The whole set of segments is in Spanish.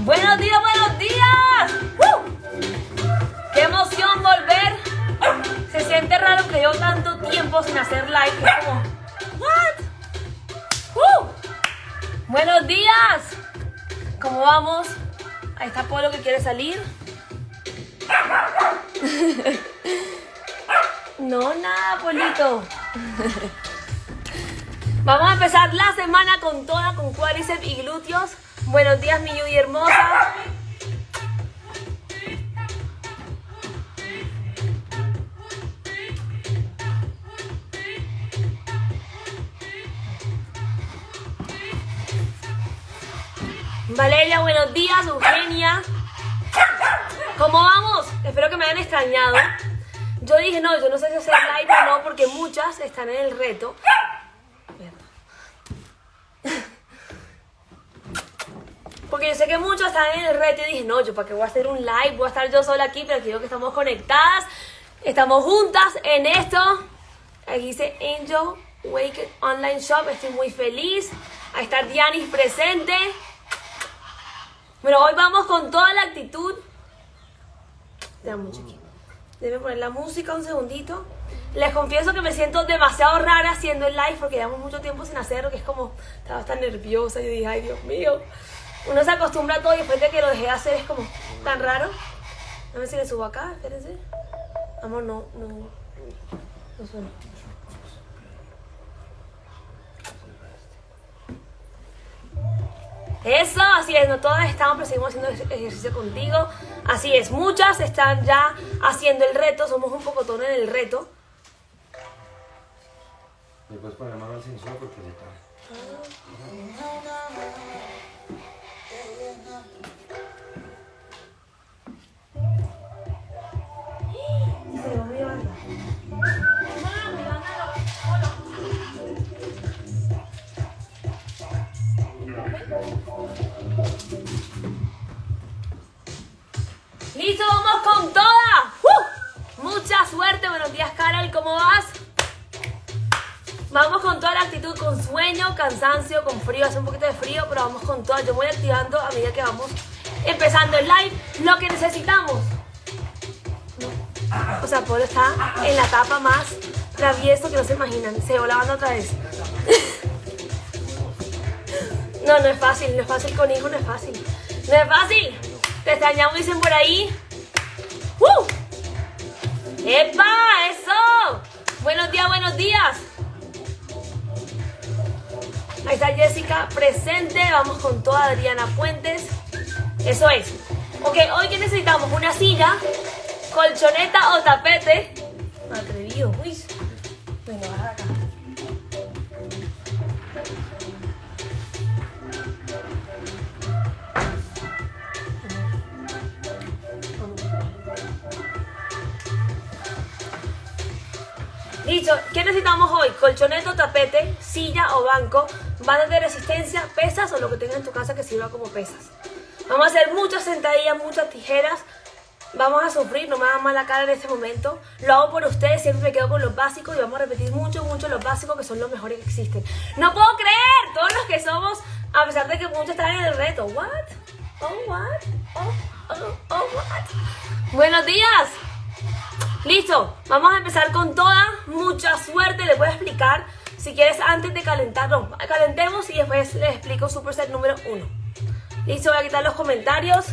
Buenos días, buenos días. ¡Qué emoción volver! Se siente raro que llevo tanto tiempo sin hacer live. Como, ¿what? Buenos días. ¿Cómo vamos? Ahí está Polo que quiere salir. No, nada, Polito. Vamos a empezar la semana con toda, con cuádriceps y glúteos. Buenos días, mi Yuyi hermosa. Valeria, buenos días. Eugenia. ¿Cómo vamos? Espero que me hayan extrañado. Yo dije, no, yo no sé si hacer live o no, porque muchas están en el reto. Porque yo sé que muchos están en el reto y dije, no, yo para qué voy a hacer un live, voy a estar yo sola aquí, pero quiero que estamos conectadas, estamos juntas en esto. Aquí dice Angel Wake Online Shop, estoy muy feliz. Ahí está Dianis presente. Bueno, hoy vamos con toda la actitud. poner la música un segundito. Les confieso que me siento demasiado rara haciendo el live porque llevamos mucho tiempo sin hacerlo, que es como, estaba tan nerviosa y dije, ay Dios mío. Uno se acostumbra a todo y después de que lo dejé de hacer es como tan raro. A ver si le subo acá, espérense. Amor, no, no, no suena. Eso, así es, no todas estamos, pero seguimos haciendo ejercicio contigo. Así es, muchas están ya haciendo el reto, somos un poco tono en el reto. ¿Me puedes poner mano al sensor porque se está. ¡Listo! ¡Vamos con toda! ¡Uh! Mucha suerte. Buenos días, Carol. ¿Cómo vas? Vamos con toda la actitud, con sueño, cansancio, con frío. Hace un poquito de frío, pero vamos con toda. Yo voy activando a medida que vamos empezando el live lo que necesitamos. O sea, Polo está en la etapa más travieso que no se imaginan. Se va la banda otra vez. No, no es fácil, no es fácil con hijo, no es fácil. No es fácil. Te extrañamos, dicen por ahí. ¡Uh! ¡Epa! ¡Eso! Buenos días, buenos días. Ahí está Jessica presente. Vamos con toda Adriana Puentes. Eso es. Ok, hoy que necesitamos una silla, colchoneta o tapete. Atrevido, uy. Venga, baja acá. Listo, ¿qué necesitamos hoy? Colchoneta, tapete, silla o banco, bandas de resistencia, pesas o lo que tengas en tu casa que sirva como pesas. Vamos a hacer muchas sentadillas, muchas tijeras. Vamos a sufrir, no me hagan mala cara en este momento. Lo hago por ustedes, siempre me quedo con los básicos y vamos a repetir mucho, mucho los básicos que son los mejores que existen. No puedo creer, todos los que somos, a pesar de que muchos están en el reto. What? Oh, what? Oh, oh, oh, what? Buenos días. Listo, vamos a empezar con toda. Mucha suerte, les voy a explicar. Si quieres, antes de calentar, no, calentemos y después les explico Superset número 1. Listo, voy a quitar los comentarios.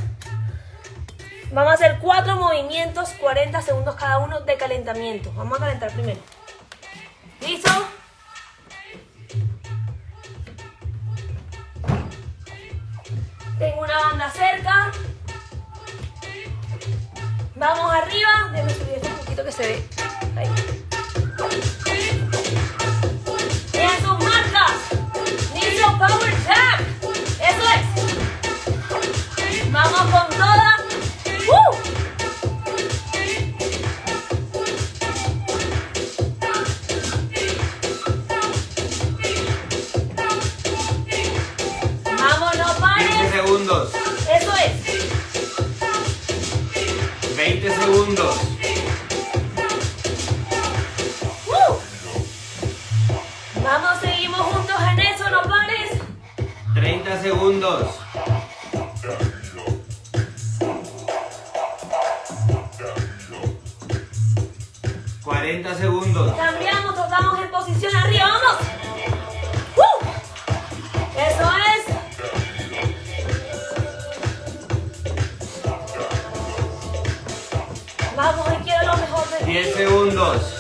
Vamos a hacer cuatro movimientos, 40 segundos cada uno de calentamiento. Vamos a calentar primero. ¿Listo? Tengo una banda cerca. Vamos arriba. Déjame subir esto un poquito que se ve. Ahí. Power Tap. Eso es. Vamos con toda. ¡Uh! Vamos, no 20 pares. segundos. Eso es. 20 segundos. 30 segundos. ¡40 segundos! Cambiamos, tocamos en posición arriba, ¡vamos! ¡Uh! ¡Eso es! ¡Vamos, y quiero lo mejor de 10 segundos!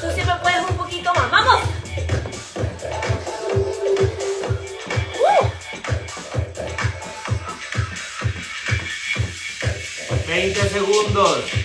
20 segundos.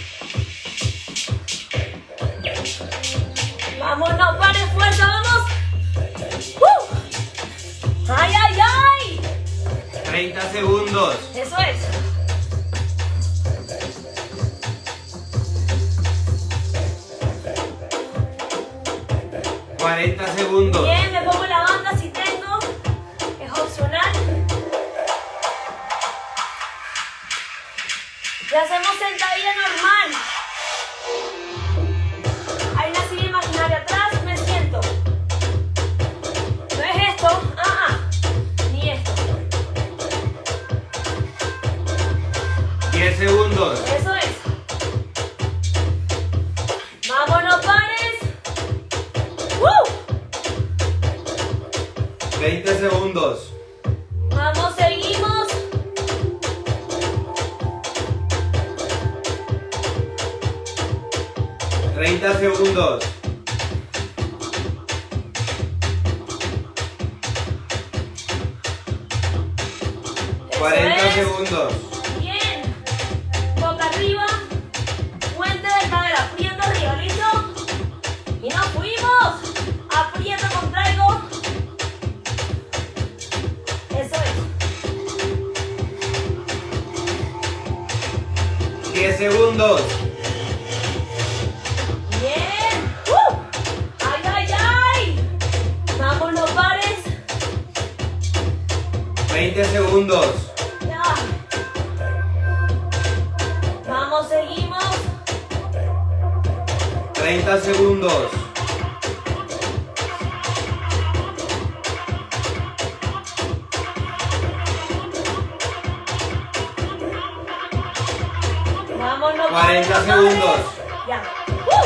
40 pares, no pares. segundos. Ya. ¡Uh!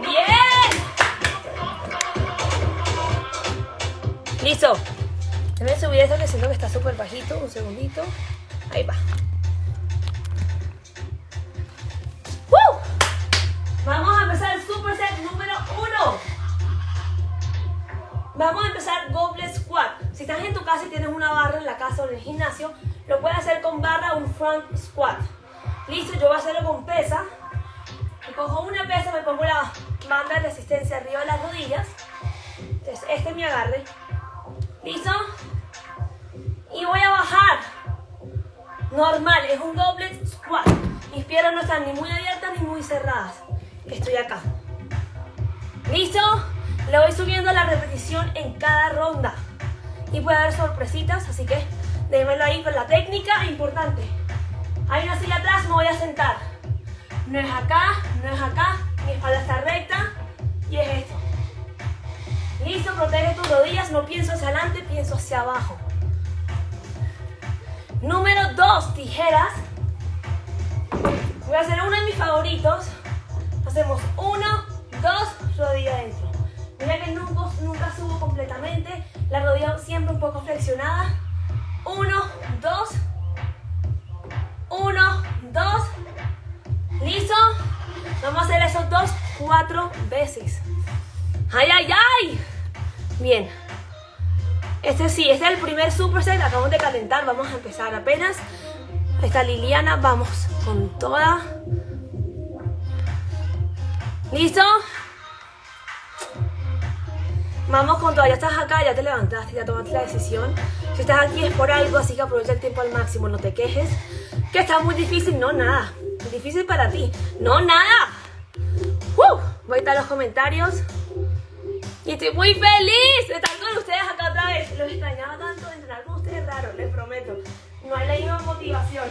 ¡Bien! Listo. Déjame subir esto que siento que está súper bajito. Un segundito. Ahí va. ¡Uh! Vamos a empezar el superset número uno. Vamos a empezar goblet squat. Si estás en tu casa y tienes una barra en la casa o en el gimnasio, lo puedes hacer con barra un front Vamos con toda. ¿Listo? Vamos con todo, ya estás acá, ya te levantaste, ya tomaste la decisión. Si estás aquí es por algo, así que aprovecha el tiempo al máximo, no te quejes. Que está muy difícil, no nada. Difícil para ti, no nada. ¡Uh! Voy a estar los comentarios. Y estoy muy feliz de estar con ustedes acá otra vez. Los extrañaba tanto de entrenar con ustedes raro, les prometo. No hay la misma motivación.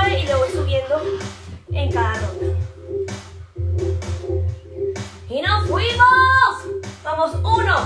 Y le voy subiendo en cada ronda. ¡Y nos fuimos! Vamos, uno,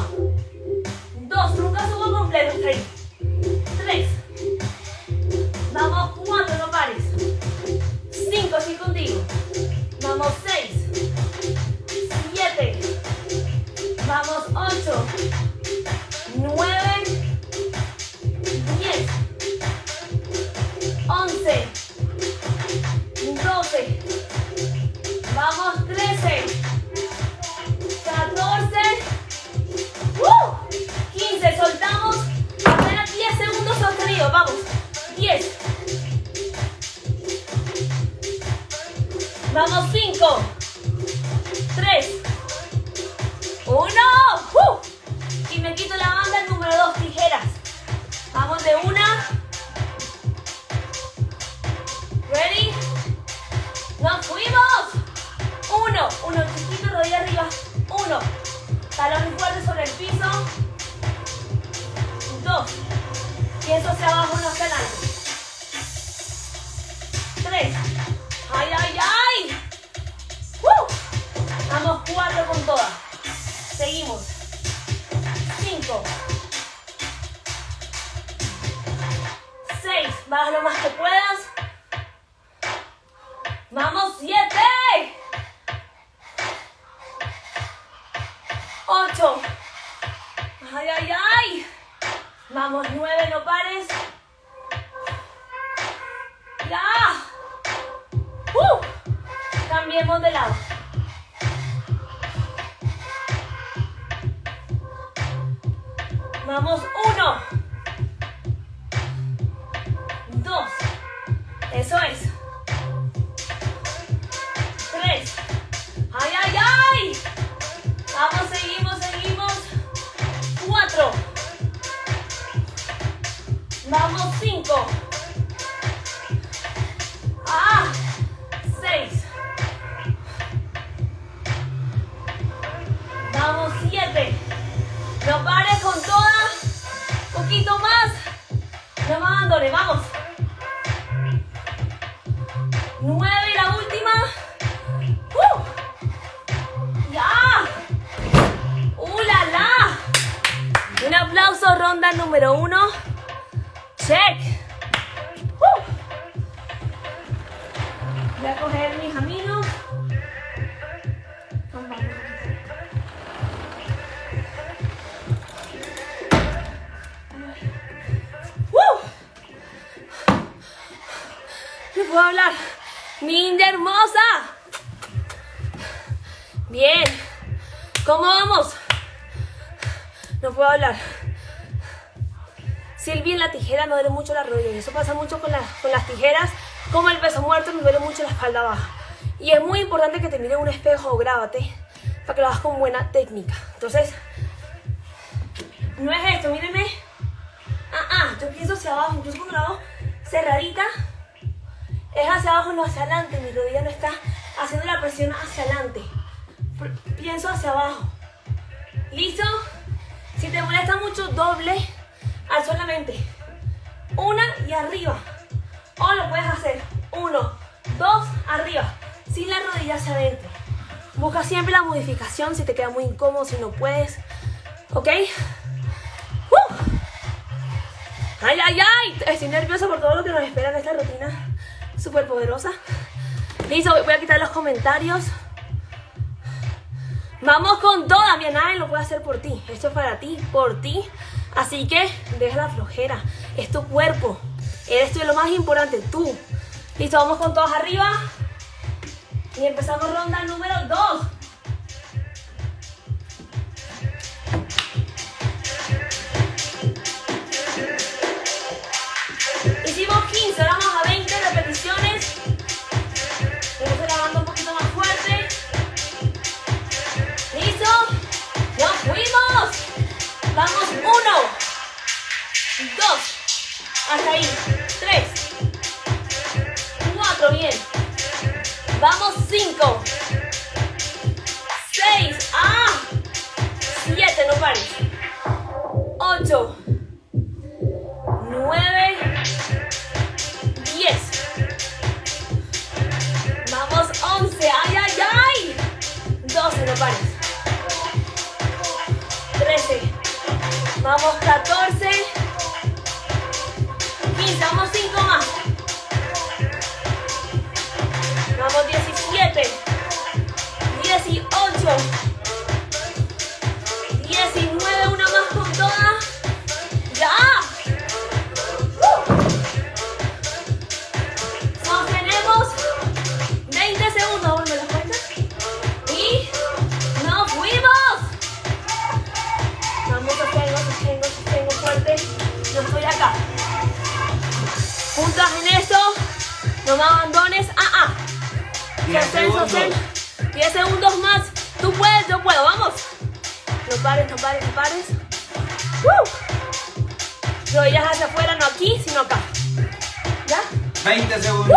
Poquito más. Me duele mucho la rodilla. Eso pasa mucho con, la- con las tijeras. Como el peso muerto me duele mucho la espalda baja. Y es muy importante que te mires un espejo o grábate para que lo hagas con buena técnica. Entonces, no es esto, mírenme. Ah, ah, yo pienso hacia abajo, incluso cuando la hago cerradita, es hacia abajo, no hacia adelante. Mi rodilla no está haciendo la presión hacia adelante. Pienso hacia abajo. ¿Listo? Si te molesta mucho, doble al solamente. Una y arriba. O lo puedes hacer. Uno, dos, arriba. Sin la rodilla hacia adentro. Busca siempre la modificación si te queda muy incómodo, si no puedes. ¿Ok? ¡Uh! ¡Ay, ay, ay! Estoy nerviosa por todo lo que nos espera en esta rutina súper poderosa. Listo, voy a quitar los comentarios. Vamos con toda, mi nadie lo puede hacer por ti. Esto es para ti, por ti. Así que deja la flojera. Es tu cuerpo. Eres tú lo más importante, tú. Listo, vamos con todos arriba. Y empezamos ronda número 2. Hicimos 15, ahora vamos a 20 repeticiones. Vamos grabando un poquito más fuerte. ¿Listo? ¡Nos fuimos! Vamos, uno, dos, hasta ahí. Tres. Cuatro, bien. Vamos, cinco. Seis. ¡Ah! Siete, no pares. Ocho. Nueve. Diez. Vamos, once. ¡Ay, ay, ay! Doce, no pares. Trece. Vamos, catorce. Necesitamos 5 más. Vamos 17. 18. No me abandones. Ah, ah. Sostén, sostén. 10 segundos más. Tú puedes, yo puedo. Vamos. No pares, no pares, no pares. ¡Woo! Rodillas hacia afuera, no aquí, sino acá. ¿Ya? 20 segundos.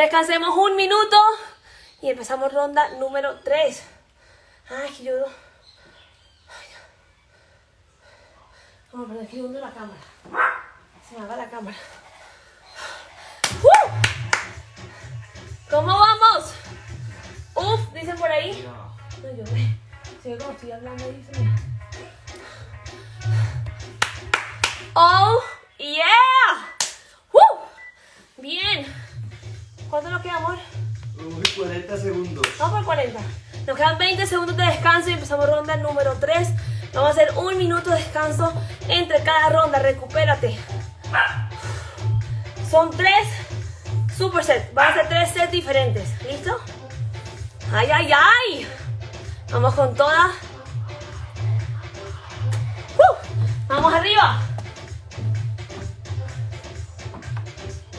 Descansemos un minuto y empezamos ronda número 3. Ay, que yo. Vamos, pero que hundo la cámara. Entre cada ronda. Recupérate. Son tres supersets. Van a ser tres sets diferentes. ¿Listo? ¡Ay, ay, ay! Vamos con toda. ¡Uh! Vamos arriba.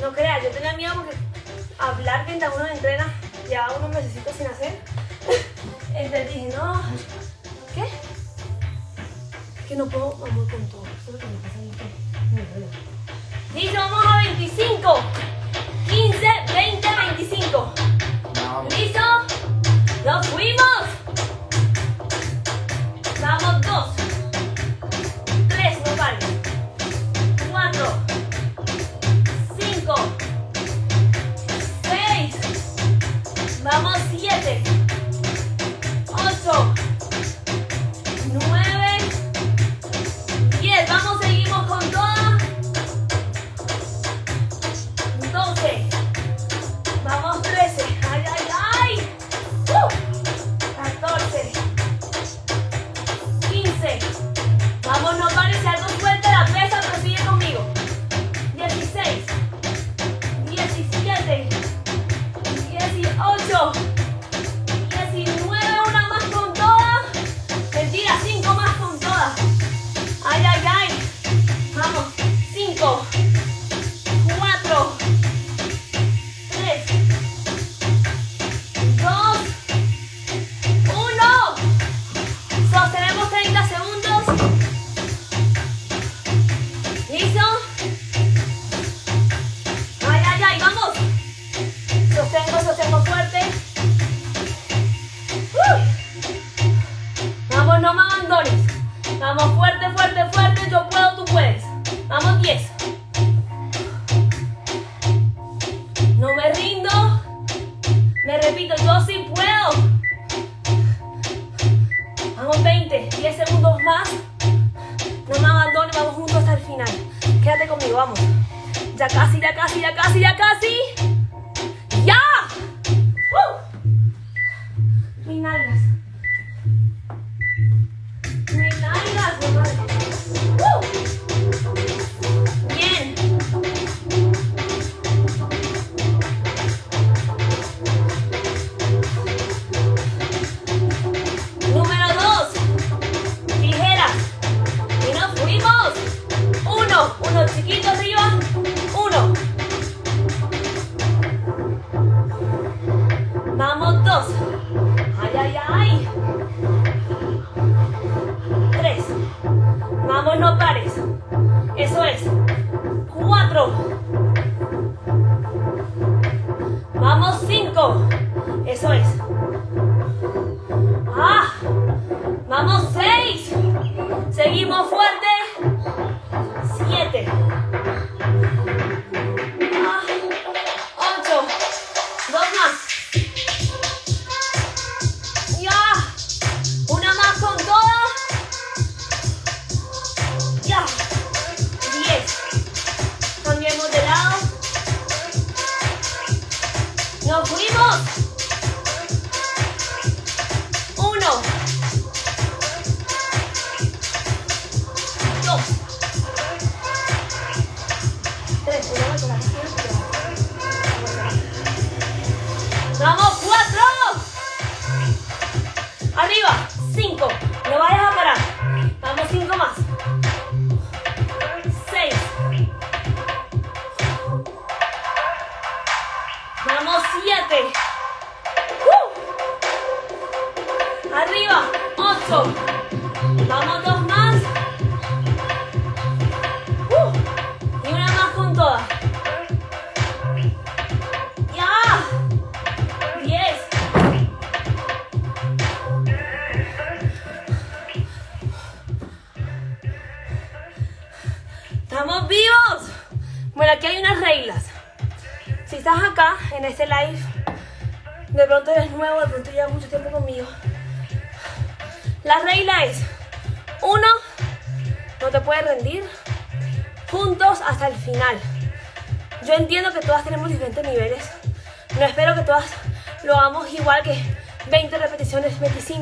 No creas, yo tenía miedo porque hablar mientras uno entrena llevaba unos meses sin hacer. Entonces dije, no. ¿Qué? Que no puedo, vamos con todo. Eso es lo que me pasa a. Listo, vamos a 25. 15, 20, 25. Vamos. ¿Listo? ¡Nos fuimos! Vamos, dos. Tres, no pares. Cuatro. Cinco. Seis. Vamos, siete.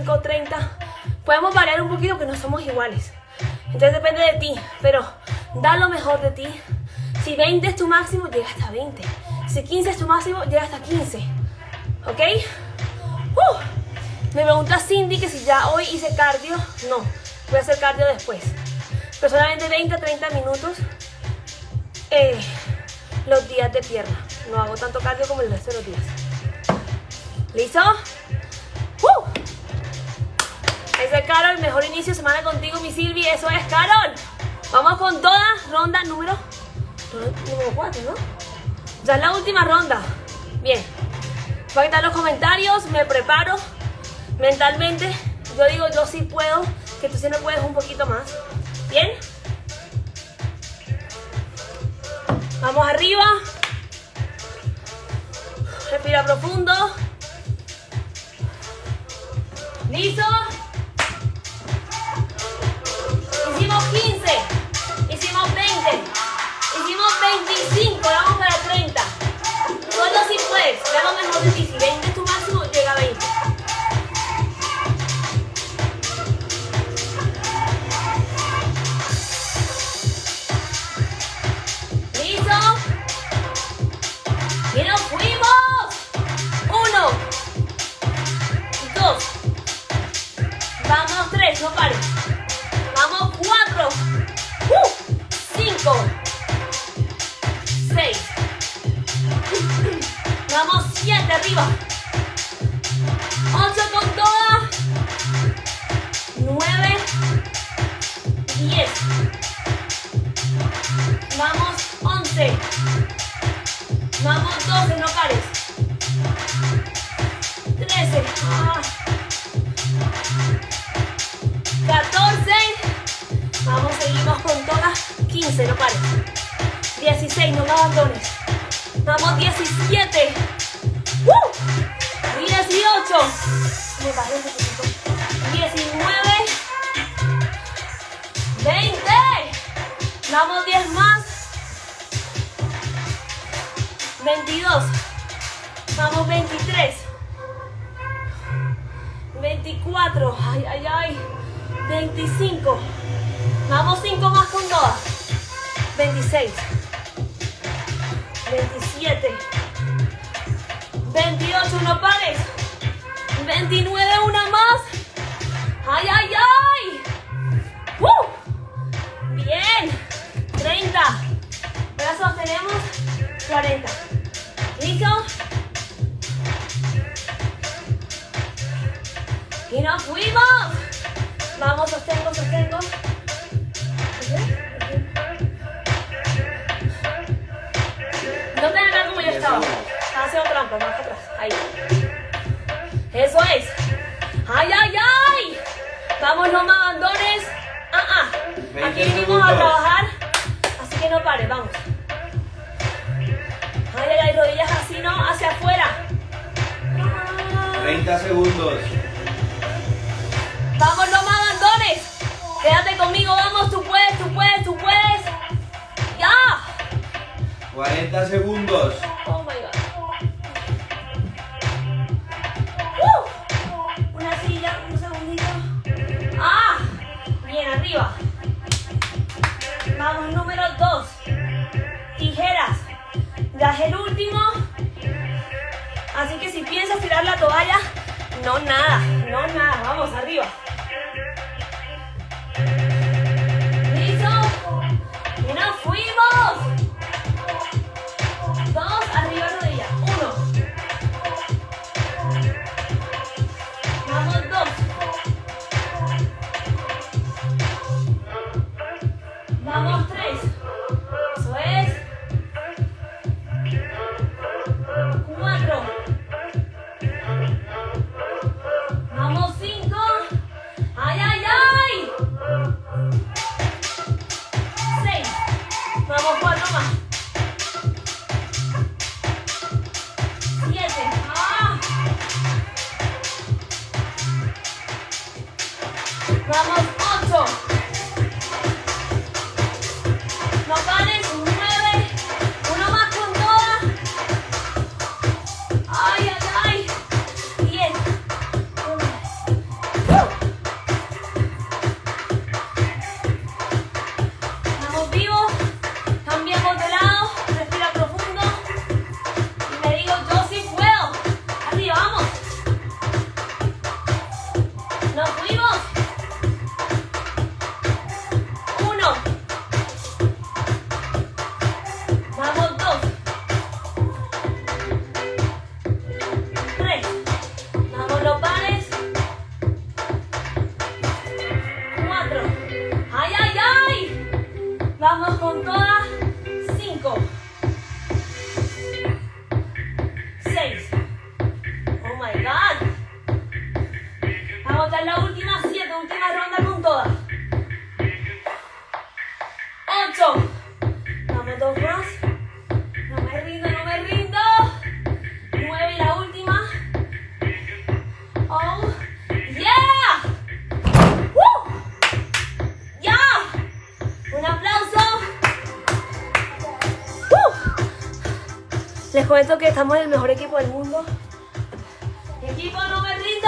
25, 30. Podemos variar un poquito que no somos iguales. Entonces depende de ti, pero da lo mejor de ti. Si 20 es tu máximo, llega hasta 20. Si 15 es tu máximo, llega hasta 15. ¿Ok? Uh, me pregunta Cindy que si ya hoy hice cardio. No, voy a hacer cardio después. Personalmente 20 a 30 minutos eh, los días de pierna. No hago tanto cardio como el resto de los días. ¿Listo? Inicio de semana contigo, mi Silvi. Eso es, Carol. Vamos con toda ronda número, número 4, ¿no? Ya es la última ronda. Bien. Voy a quitar los comentarios, me preparo mentalmente. Yo digo, yo sí puedo, que tú sí me puedes un poquito más. Bien. Vamos arriba. Respira profundo. ¿Listo? Vamos, no me abandones. Quédate conmigo, vamos, tú puedes, tú puedes, tú puedes. Ya. 40 segundos. Oh my god. Uh. Una silla, un segundito. Ah, bien, arriba. Vamos, número 2. Tijeras. Das el último. Así que si piensas tirar la toalla, no nada, no nada. Vamos, arriba. Weevils! comento que estamos en el mejor equipo del mundo. Equipo no me rindo.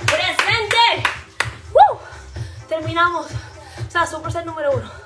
Presente. ¡Woo! Terminamos. O sea, super set número uno.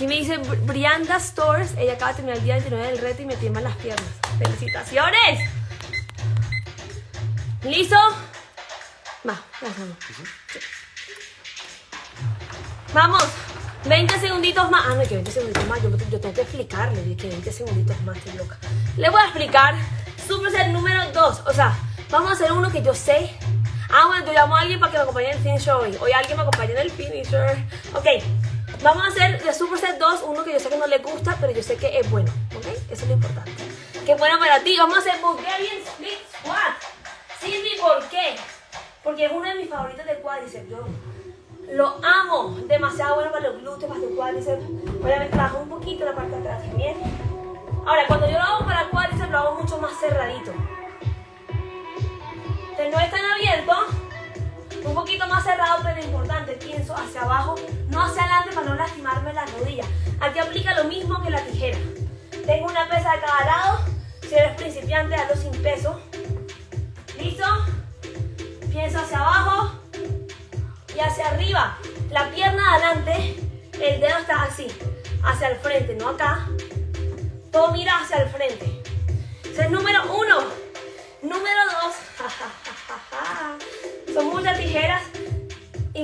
Aquí me dice Brianda Stores. Ella acaba de terminar el día 29 del reto y me tiemblan las piernas. ¡Felicitaciones! ¿Listo? Va, vamos. Sí. Vamos, 20 segunditos más. Ah, no, que 20 segunditos más. Yo, yo tengo que explicarle que 20 segunditos más, estoy loca. Le voy a explicar superset número 2. O sea, vamos a hacer uno que yo sé. Ah, bueno, yo llamo a alguien para que me acompañe en el finisher hoy. Hoy alguien me acompañe en el finisher. Ok, vamos a hacer de Superset 2 uno que yo sé que no le gusta, pero yo sé que es bueno. Ok, eso es lo importante. Que es bueno para ti. Vamos a hacer Bulgarian Split Squat. Silvi, ¿por qué? Porque es uno de mis favoritos de cuádriceps. Yo lo amo. Demasiado bueno para los glúteos, para los cuádriceps. Obviamente trabajo un poquito la parte de atrás también. Ahora, cuando yo lo hago para cuádriceps, lo hago mucho más cerradito. Entonces, no es tan abierto, un poquito más cerrado, pero importante, pienso hacia abajo, no hacia adelante para no lastimarme las rodillas. Aquí aplica lo mismo que la tijera. Tengo una pesa de cada lado. Si eres principiante, hazlo sin peso. ¿Listo? Pienso hacia abajo y hacia arriba. La pierna adelante, el dedo está así, hacia el frente, no acá. Todo mira hacia el frente.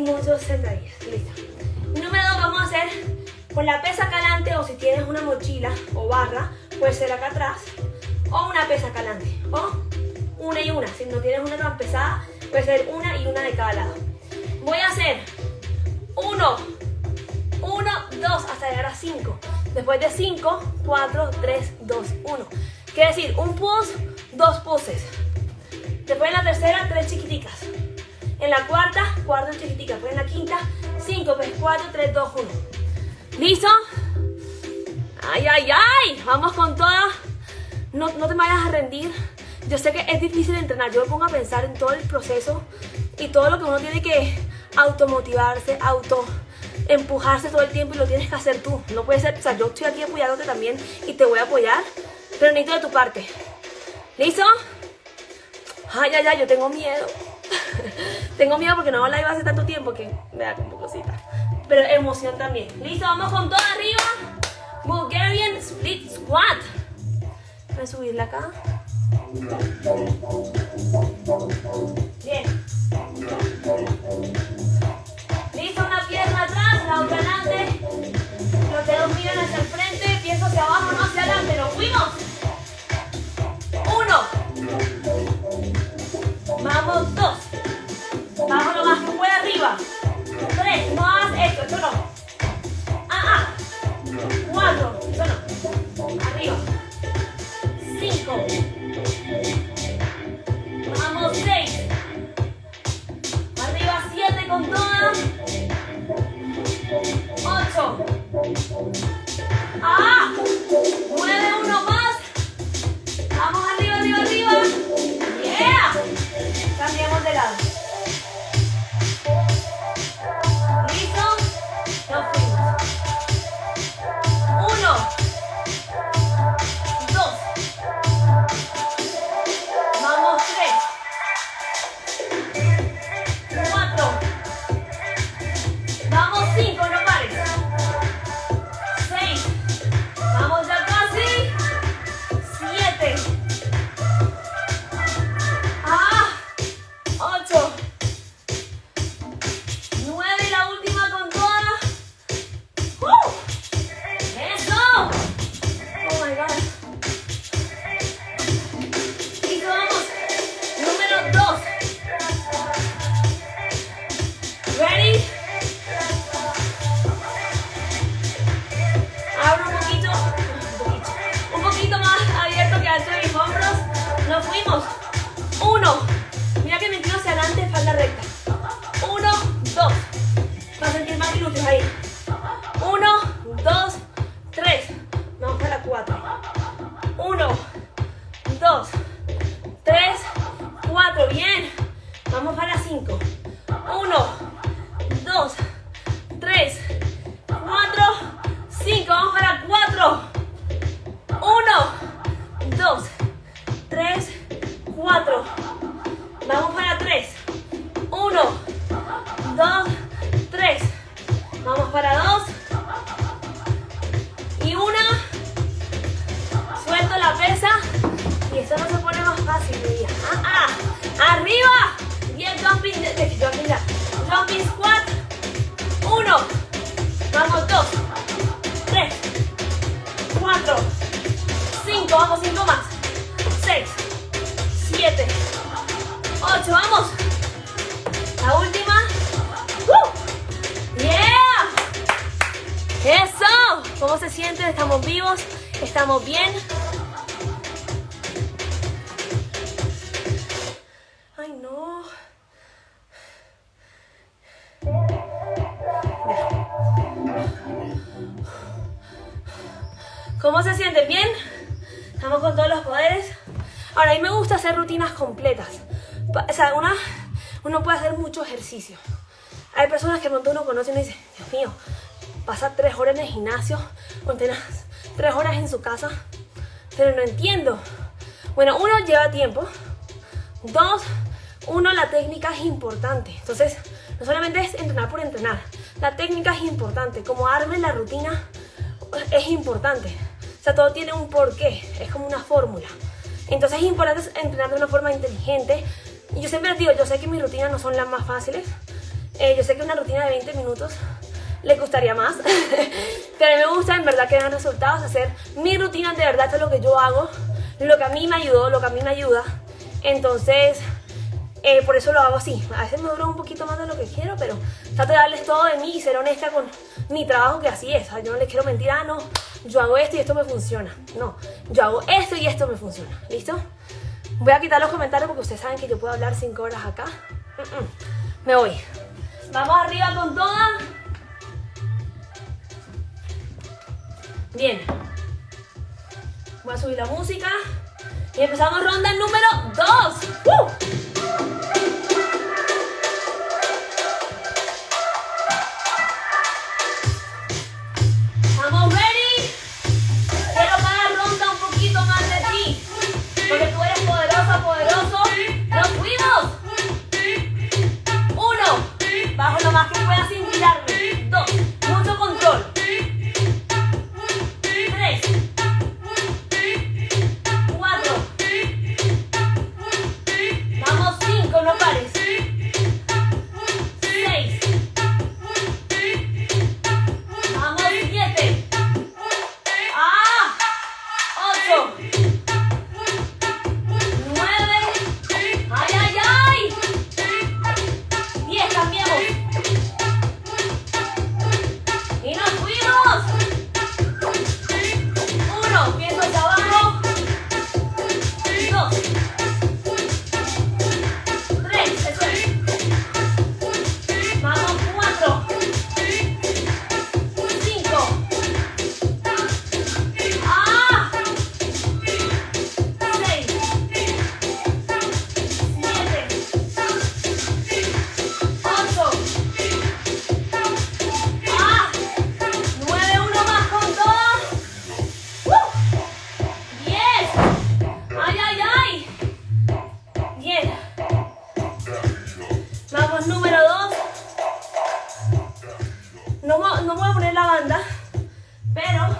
Muchos sentadillas. Listo. Número dos vamos a hacer con la pesa acá adelante o si tienes una mochila o barra, puede ser acá atrás. O una pesa acá adelante. O una y una. Si no tienes una tan pesada, puede ser una y una de cada lado. Voy a hacer uno, uno, dos, hasta llegar a cinco. Después de cinco, cuatro, tres, dos, uno. Quiere decir, un pulse, dos pulses. Después en la tercera, tres chiquiticas. En la cuarta, cuatro chiquiticas. Después en la quinta, cinco, pues cuatro, tres, dos, uno. ¿Listo? ¡Ay, ay, ay! Vamos con todas. No, no te vayas a rendir. Yo sé que es difícil entrenar, yo me pongo a pensar en todo el proceso y todo lo que uno tiene que automotivarse, auto empujarse todo el tiempo y lo tienes que hacer tú. No puede ser, o sea, yo estoy aquí apoyándote también y te voy a apoyar, pero necesito de tu parte. ¿Listo? Ay, ay, ay, yo tengo miedo. tengo miedo porque no la iba hace tanto tiempo que me da como cosita. Pero emoción también. ¿Listo? Vamos con todo arriba. Bulgarian Split Squat. Voy a subirla acá. Bien. Listo, una pierna atrás, la otra adelante. Los dedos miran hacia el frente, pienso hacia abajo, no hacia adelante. ¿Nos fuimos? Uno. Vamos, dos. Vamos lo más que pueda arriba. Tres, no hagas esto, no. Ah, ah. Cuatro, eso no. Arriba. Cinco. Vamos, seis. Arriba, siete con todas. Ocho. ¡Ah! Nueve, Cambiamos de lado. ¿Listo? Hay personas que cuando uno conoce y dice, Dios mío, pasa tres horas en el gimnasio, o tres horas en su casa, pero no entiendo. Bueno, uno lleva tiempo. Dos, uno, la técnica es importante. Entonces, no solamente es entrenar por entrenar. La técnica es importante. Como arme la rutina es importante. O sea, todo tiene un porqué. Es como una fórmula. Entonces es importante entrenar de una forma inteligente. Y yo siempre les digo, yo sé que mis rutinas no son las más fáciles. Eh, yo sé que una rutina de 20 minutos le gustaría más. Pero a mí me gusta en verdad que den resultados, hacer mi rutina de verdad, esto es lo que yo hago, lo que a mí me ayudó, lo que a mí me ayuda. Entonces, eh, por eso lo hago así. A veces me dura un poquito más de lo que quiero, pero trato de darles todo de mí y ser honesta con mi trabajo, que así es. yo no les quiero mentir, ah, no, yo hago esto y esto me funciona. No, yo hago esto y esto me funciona. ¿Listo? Voy a quitar los comentarios porque ustedes saben que yo puedo hablar 5 horas acá. Me voy. Vamos arriba con toda. Bien. Voy a subir la música. Y empezamos ronda número 2. voy a poner la banda, pero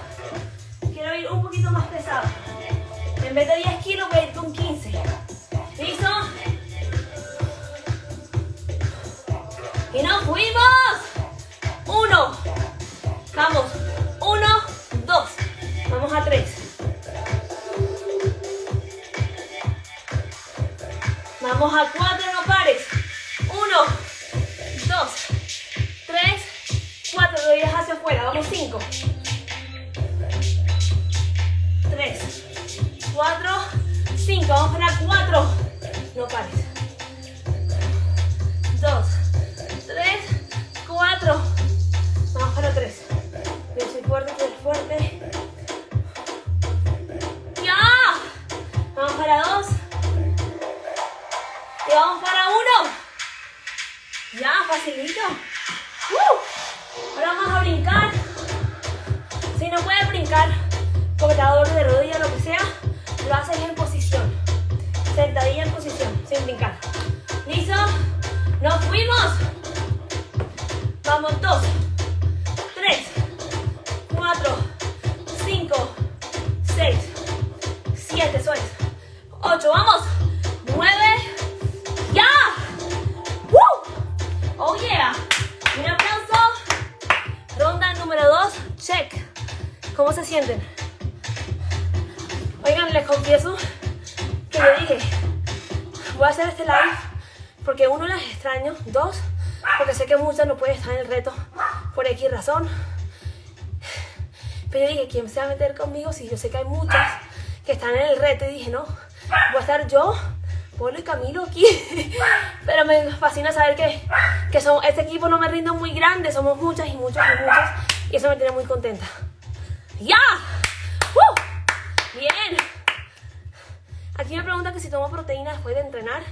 quiero ir un poquito más pesado. En vez de 10 kilos voy a ir con 15. ¿Listo? Y nos fuimos. Uno. Vamos. Uno, dos. Vamos a tres. Vamos a cuatro. Número meter conmigo si yo sé que hay muchas que están en el reto? Y dije, no, voy a estar yo, Polo y Camilo aquí. Pero me fascina saber que, que son, este equipo no me rinde muy grande, somos muchas y muchas y muchas. Y eso me tiene muy contenta. ¡Ya! ¡Uh! Bien. Aquí me preguntan que si tomo proteína después de entrenar.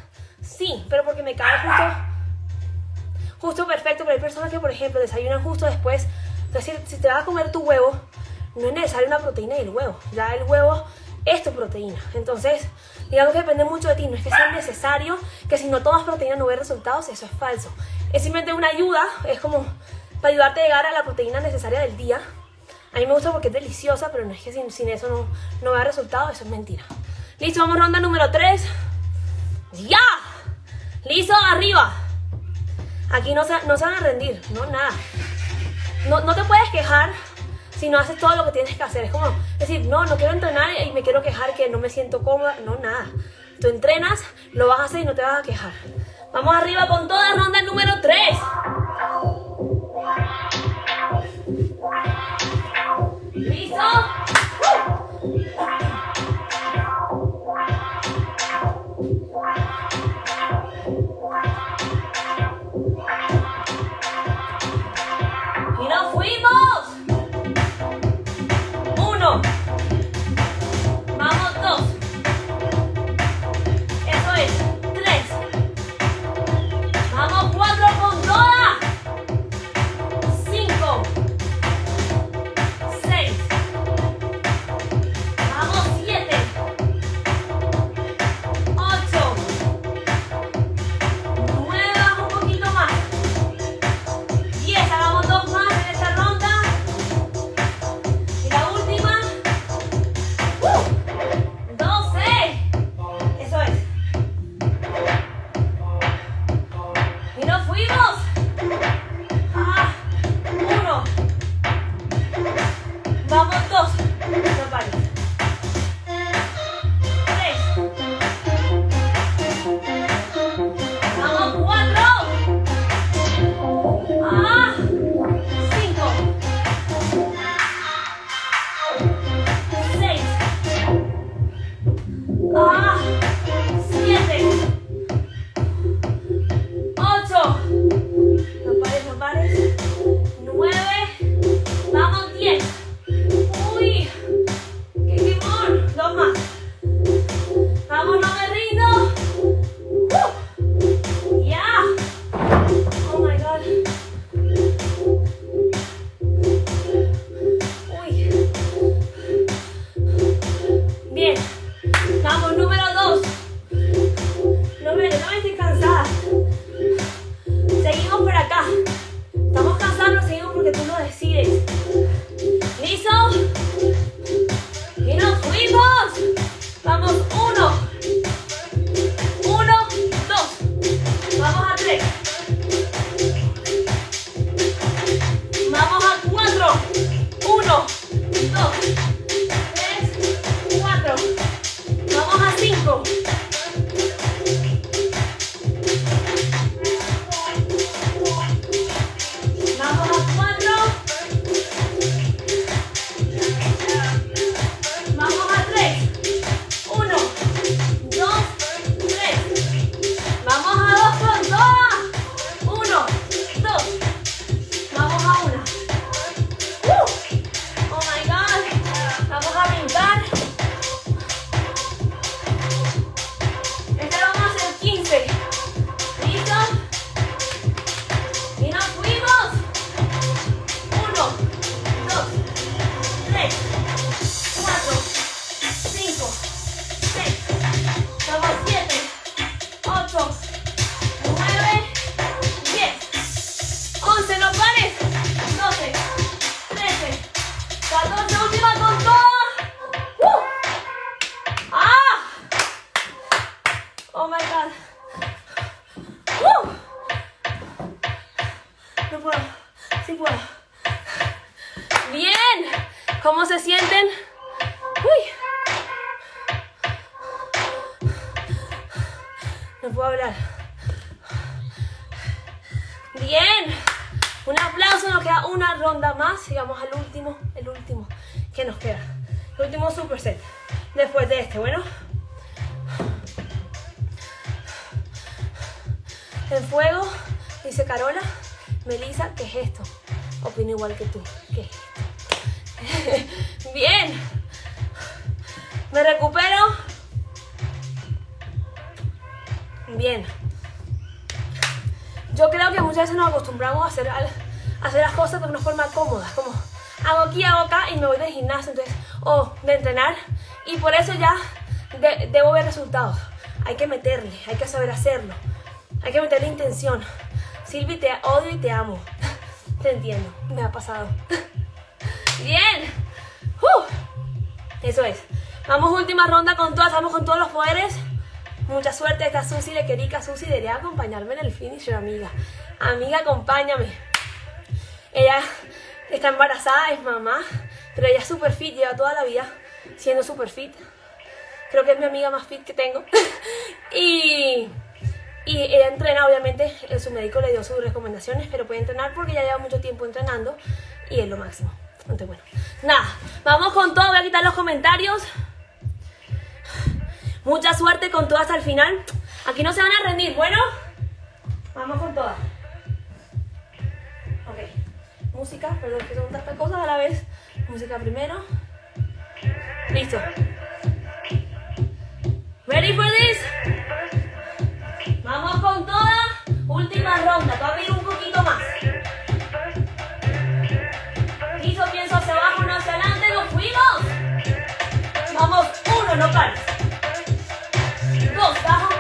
Sí, pero porque me cae justo, justo perfecto. Pero hay personas que, por ejemplo, desayunan justo después. Entonces, si te vas a comer tu huevo, no es necesario una proteína del huevo. Ya el huevo es tu proteína. Entonces, digamos que depende mucho de ti. No es que sea necesario que si no tomas proteína no ves resultados. Eso es falso. Es simplemente una ayuda. Es como para ayudarte a llegar a la proteína necesaria del día. A mí me gusta porque es deliciosa, pero no es que sin, eso no, no vea resultados. Eso es mentira. Listo, vamos ronda número 3. ¡Ya! Listo, arriba. Aquí no se, no se van a rendir, no, nada. No, no te puedes quejar si no haces todo lo que tienes que hacer. Es como decir, no, no quiero entrenar y me quiero quejar que no me siento cómoda. No, nada. Tú entrenas, lo vas a hacer y no te vas a quejar. Vamos arriba con toda ronda número 3. ¿Listo? Bien. Me recupero. Bien. Yo creo que muchas veces nos acostumbramos a hacer, a hacer las cosas de una forma cómoda. Como hago aquí, hago acá y me voy del gimnasio entonces, o de entrenar. Y por eso ya debo ver resultados. Hay que meterle, hay que saber hacerlo. Hay que meterle intención. Silvi, te odio y te amo. Te entiendo, me ha pasado. Bien. Eso es. Vamos última ronda con todas, vamos con todos los poderes. Mucha suerte, esta Susi de Querica. Susi debería acompañarme en el finisher, amiga. Amiga, acompáñame. Ella está embarazada, es mamá, pero ella es super fit, lleva toda la vida siendo super fit. Creo que es mi amiga más fit que tengo. y, y ella entrena, obviamente, su médico le dio sus recomendaciones, pero puede entrenar porque ya lleva mucho tiempo entrenando y es lo máximo. Entonces, bueno, nada, vamos con todo, voy a quitar los comentarios. Mucha suerte con todas hasta el final. Aquí no se van a rendir, ¿bueno? Vamos con todas. Ok. Música, perdón, que son tantas cosas a la vez. Música primero. Listo. Ready for this? Vamos con todas. Última ronda. Voy a pedir un poquito más. Listo, pienso hacia abajo, no hacia adelante. ¡Nos fuimos! Vamos, uno, no pares. Dos, baja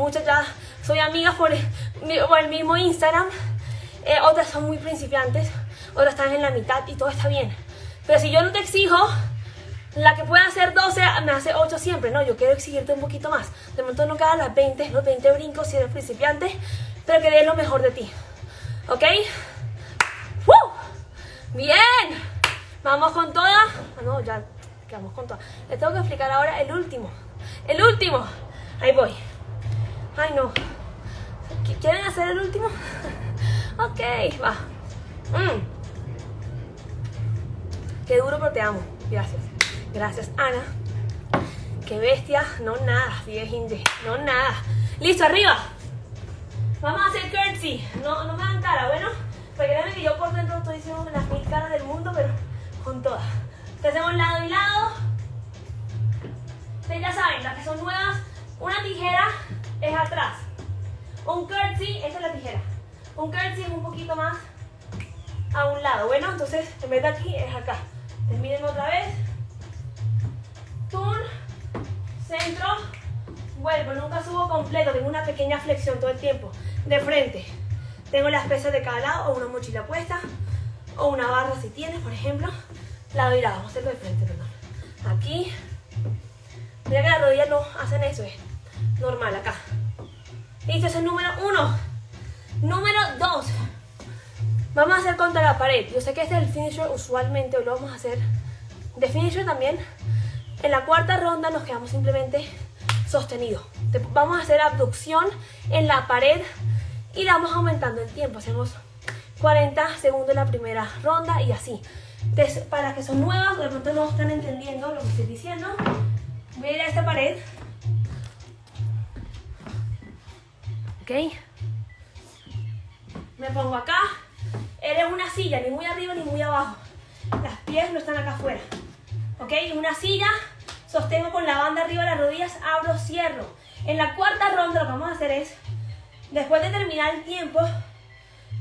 muchas ya soy amiga por el, mismo Instagram. Eh, otras son muy principiantes, otras están en la mitad y todo está bien. Pero si yo no te exijo, la que puede hacer 12 me hace 8 siempre. No, yo quiero exigirte un poquito más. De momento no quedan las 20, los 20 brincos si eres principiante, pero que des lo mejor de ti. ¿Ok? ¡Woo! ¡Bien! Vamos con todas. Ah, no, ya quedamos con todas. Les tengo que explicar ahora el último. El último. Ahí voy. Ay, no. ¿Qu- ¿Quieren hacer el último? ok, va. Mm. Qué duro, pero te amo. Gracias. Gracias, Ana. Qué bestia. No nada, 10 inches. No nada. Listo, arriba. Vamos a hacer curtsy. No, no me dan cara, bueno. Porque que yo por dentro estoy diciendo las mil caras del mundo, pero con todas. Te hacemos lado y lado. Ustedes ya saben, las que son nuevas, una tijera es atrás. Un curtsy, esta es la tijera. Un curtsy es un poquito más a un lado. Bueno, entonces en vez de aquí es acá. Terminen otra vez. Turn, centro, vuelvo. Nunca subo completo, tengo una pequeña flexión todo el tiempo. De frente. Tengo las pesas de cada lado o una mochila puesta o una barra si tienes, por ejemplo. Lado y lado. Vamos a hacerlo de frente, perdón. Aquí. Mira que las rodillas no hacen eso, es normal acá. Listo, ese es número uno. Número dos. Vamos a hacer contra la pared. Yo sé que este es el finisher usualmente, hoy lo vamos a hacer de finisher también. En la cuarta ronda nos quedamos simplemente sostenido. Te- Vamos a hacer abducción en la pared y la vamos aumentando el tiempo. Hacemos 40 segundos en la primera ronda y así. Entonces, para que son nuevas, de pronto no están entendiendo lo que estoy diciendo, voy a ir a esta pared. ¿Ok? Me pongo acá. Eres una silla, ni muy arriba ni muy abajo. Las pies no están acá afuera. ¿Ok? Una silla, sostengo con la banda arriba de las rodillas, abro, cierro. En la cuarta ronda lo que vamos a hacer es, después de terminar el tiempo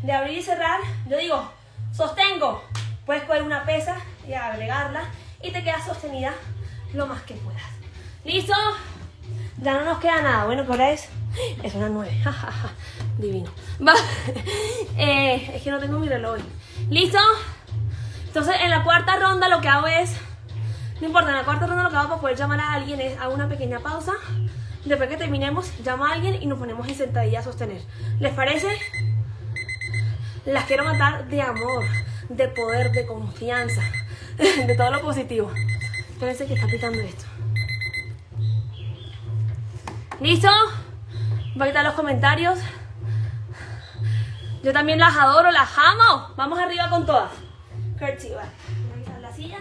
de abrir y cerrar, yo digo, sostengo. Puedes coger una pesa y agregarla y te quedas sostenida lo más que puedas. ¿Listo? Ya no nos queda nada. Bueno, ¿qué hora es? Es una 9. Divino. Va. Eh, es que no tengo mi reloj. hoy. ¿Listo? Entonces, en la cuarta ronda lo que hago es... No importa, en la cuarta ronda lo que hago para poder llamar a alguien es hago una pequeña pausa. Después que terminemos, llamo a alguien y nos ponemos en sentadilla a sostener. ¿Les parece? Las quiero matar de amor, de poder, de confianza, de todo lo positivo. Espérense que está picando esto. ¿Listo? Voy a quitar los comentarios. Yo también las adoro, las amo. Vamos arriba con todas. Curtsy, vale. Voy a la silla.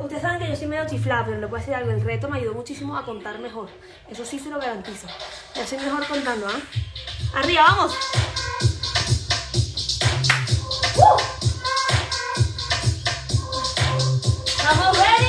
Ustedes saben que yo soy medio chiflada, pero le puedo decir algo. El reto me ayudó muchísimo a contar mejor. Eso sí se lo garantizo. Ya soy mejor contando, ¿ah? Arriba, vamos. ¡Uh! Vamos, ready.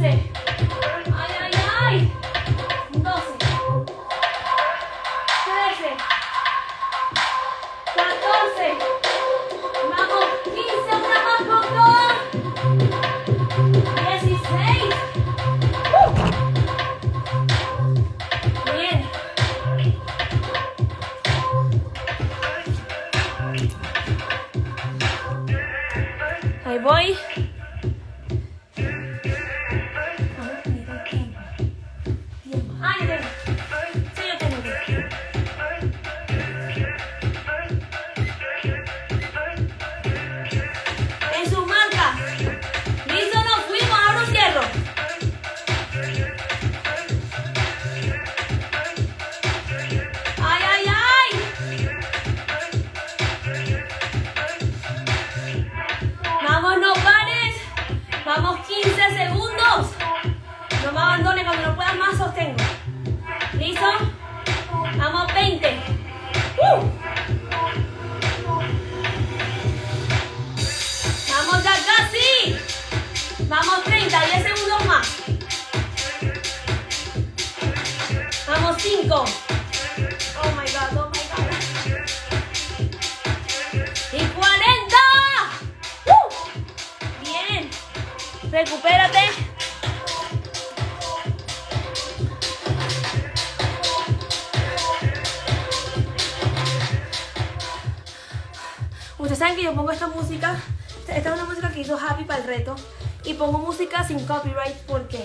Once. Sin copyright porque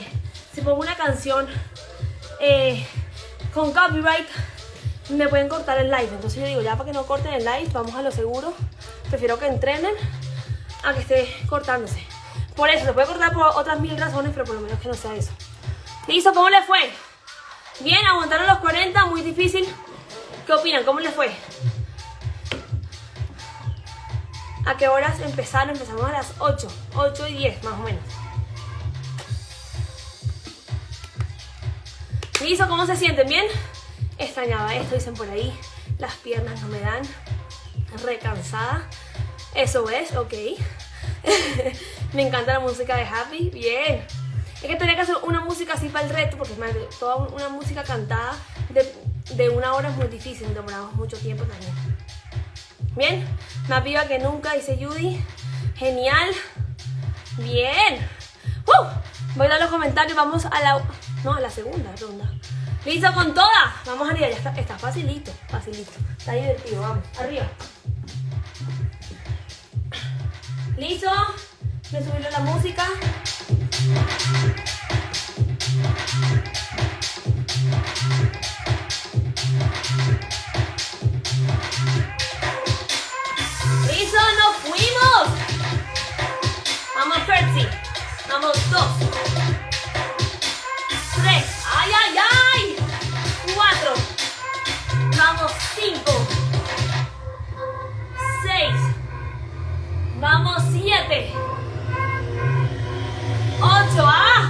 si pongo una canción eh, con copyright me pueden cortar el live. Entonces yo digo, ya para que no corten el live, vamos a lo seguro. Prefiero que entrenen a que esté cortándose. Por eso, se puede cortar por otras mil razones, pero por lo menos que no sea eso. Listo, ¿cómo les fue? Bien, aguantaron los 40, muy difícil. ¿Qué opinan? ¿Cómo les fue? ¿A qué horas empezaron? Empezamos a las 8, 8 y 10 más o menos. ¿Cómo se sienten? ¿Bien? Extrañaba esto, dicen por ahí. Las piernas no me dan. Recansada. Eso es, ok. me encanta la música de Happy. Bien. Es que tenía que hacer una música así para el reto, porque es toda una música cantada de, de una hora es muy difícil, demoramos mucho tiempo también. Bien, más viva que nunca, dice Judy. Genial. Bien. ¡Uh! Voy a dar los comentarios, vamos a la... No, la segunda ronda. ¿Listo con todas? Vamos arriba, ya está, está facilito, facilito. Está divertido, vamos, arriba. ¿Listo? Me subieron la música. ¡Listo! ¡Nos fuimos! Vamos, Percy. Vamos, dos. Vamos, siete. Ocho. ¡Ah!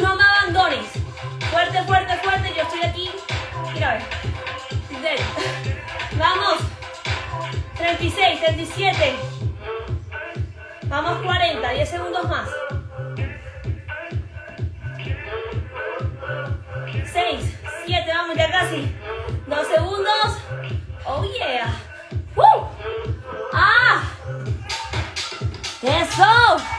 No me abandones. Fuerte, fuerte, fuerte. Yo estoy aquí. Mira, a ver. Vamos. 36, 37. Vamos 40, 10 segundos más. 6, 7, vamos ya casi. 2 segundos. Oh yeah. ¡Woo! ¡Ah! ¡Eso!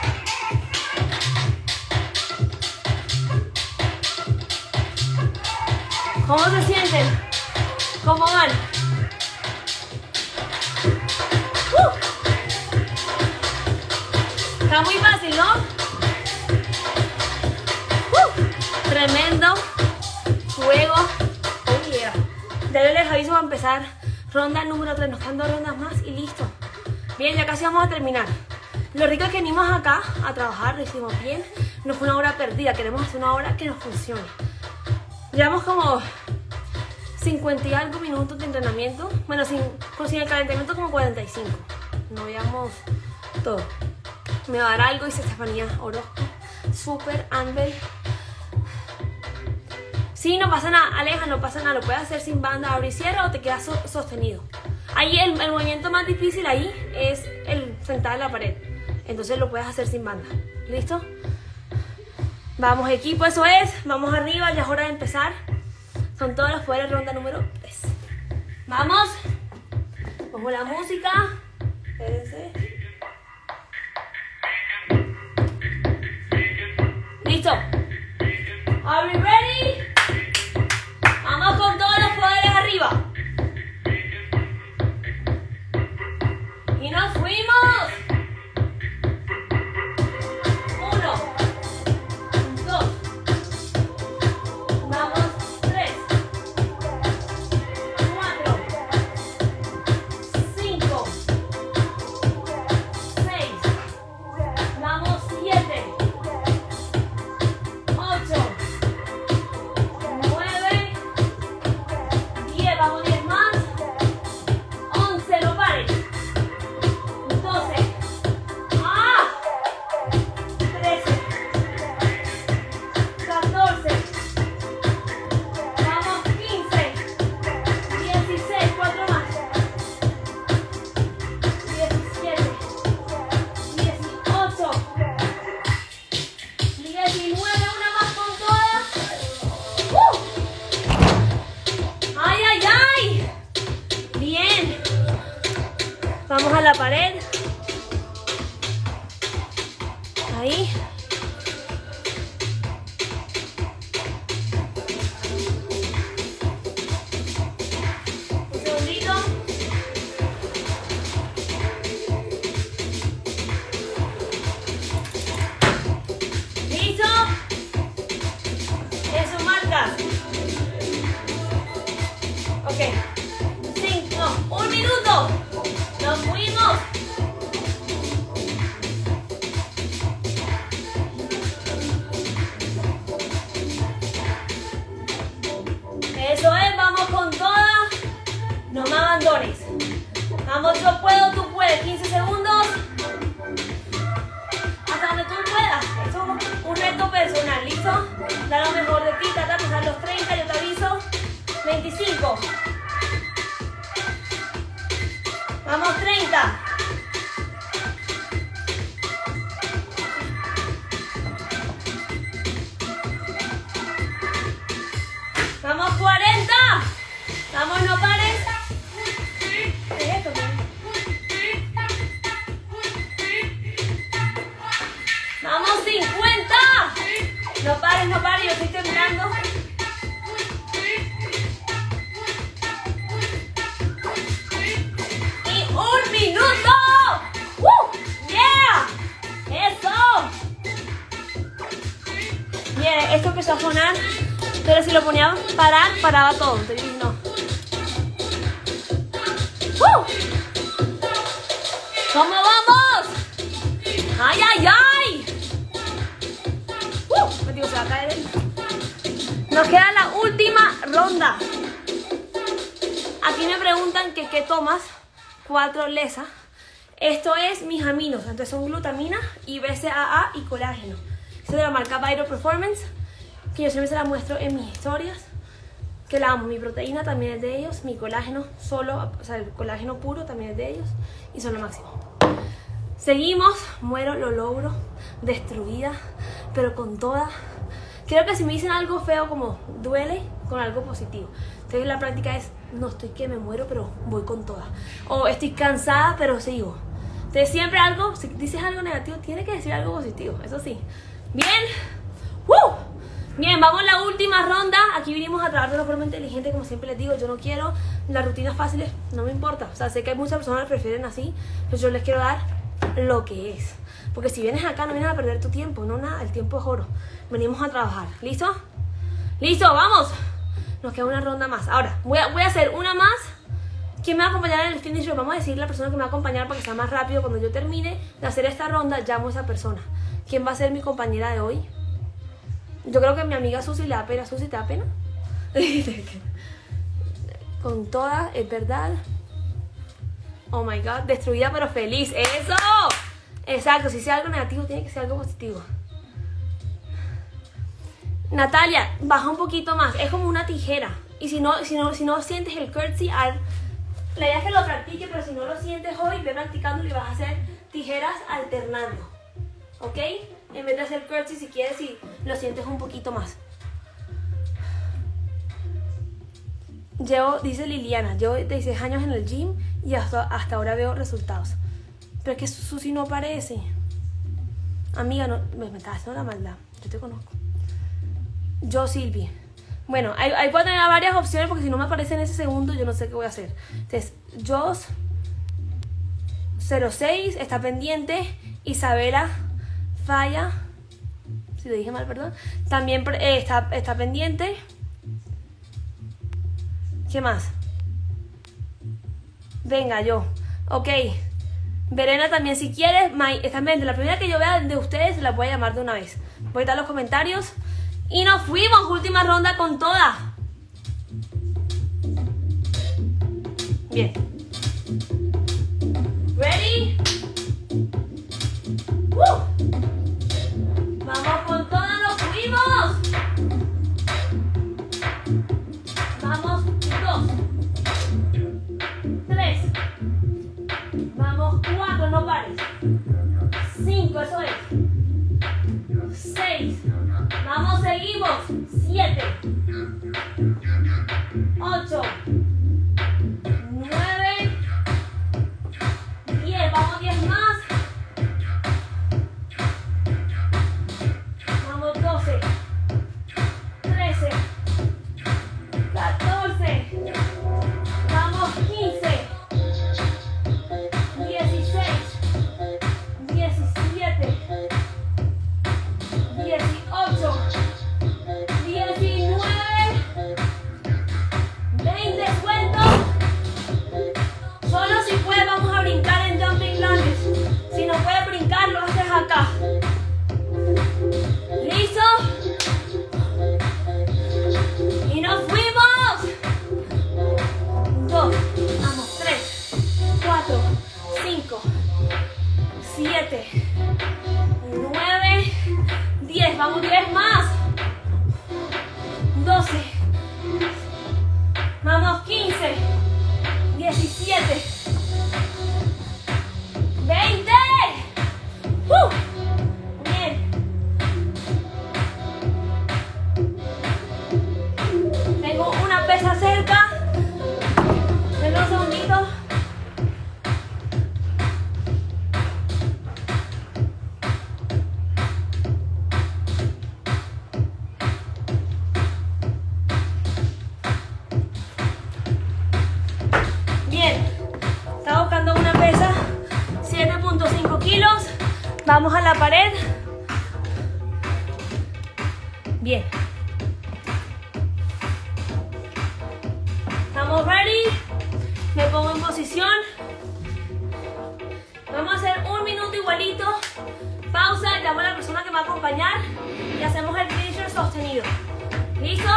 Vamos a terminar. Lo rico es que venimos acá a trabajar, lo hicimos bien. No fue una hora perdida, queremos hacer una hora que nos funcione. Llevamos como 50 y algo minutos de entrenamiento. Bueno, sin, sin el calentamiento como 45. No veamos todo. Me va a dar algo, dice Estefanía Orozco. Super, Anbel. Sí, no pasa nada, Aleja, no pasa nada. Lo puedes hacer sin banda, abre y cierra o te quedas so- sostenido. Ahí el, movimiento más difícil ahí es el sentar en la pared. Entonces lo puedes hacer sin banda. ¿Listo? Vamos equipo, eso es. Vamos arriba, ya es hora de empezar. Son todos los poderes, ronda número 3. Vamos. Pongo la música. Espérense. Listo. Are we ready? Y nos fuimos. Paraba todo. Entonces dije, no. ¡Woo! ¿Cómo vamos? ¡Ay, ay, ay! ¡Uh! Me digo, se va a caer el... Nos queda la última ronda. Aquí me preguntan que qué tomas. Cuatro lesa. Esto es mis aminos. Entonces son glutamina y BCAA y colágeno. Esto es de la marca Vital Performance. Que yo siempre se la muestro en mis historias. Que la amo. Mi proteína también es de ellos. Mi colágeno solo, o sea, el colágeno puro también es de ellos. Y son lo máximo. Seguimos, muero, lo logro, destruida, pero con toda. Creo que si me dicen algo feo como duele, con algo positivo. Entonces la práctica es, no estoy que me muero, pero voy con toda. O estoy cansada, pero sigo. Entonces siempre algo, si dices algo negativo, tiene que decir algo positivo, eso sí. Bien, ¡Woo! Bien, vamos a la última ronda. Aquí vinimos a trabajar de una forma inteligente, como siempre les digo. Yo no quiero las rutinas fáciles, no me importa. O sea, sé que hay muchas personas que prefieren así, pero yo les quiero dar lo que es. Porque si vienes acá no vienes a perder tu tiempo, no nada, el tiempo es oro. Venimos a trabajar. ¿Listo? ¿Listo? ¡Vamos! Nos queda una ronda más. Ahora, voy a, voy a hacer una más. ¿Quién me va a acompañar en el finish? Vamos a decir la persona que me va a acompañar para que sea más rápido. Cuando yo termine de hacer esta ronda, llamo a esa persona. ¿Quién va a ser mi compañera de hoy? Yo creo que mi amiga Susi le da pena. ¿Susi te da pena? Con todas, es verdad. Oh my god, destruida pero feliz. ¡Eso! Exacto, si sea algo negativo, tiene que ser algo positivo. Natalia, baja un poquito más. Es como una tijera. Y si no, si no, si no sientes el curtsy, al... la idea es que lo practique, pero si no lo sientes hoy, ve practicando y vas a hacer tijeras alternando. ¿Ok? En vez de hacer curtsy, si quieres, y lo sientes un poquito más. Llevo, dice Liliana, llevo 16 años en el gym y hasta, hasta ahora veo resultados. Pero es que Susi no aparece. Amiga, no, me, me estás haciendo la maldad. Yo te conozco. Yo, Silvi. Bueno, ahí, ahí puedo tener varias opciones porque si no me aparece en ese segundo, yo no sé qué voy a hacer. Entonces, Jos 06 está pendiente. Isabela Falla. Si lo dije mal, perdón. También eh, está, está pendiente. ¿Qué más? Venga, yo. Ok. Verena también, si quieres, May, está. La primera que yo vea de ustedes la voy a llamar de una vez. Voy a dar los comentarios. Y nos fuimos, última ronda con todas. Bien. Ready? Seis. Vamos, seguimos. Siete. Ocho. Llamo a la persona que va a acompañar y hacemos el finisher sostenido. ¿Listo?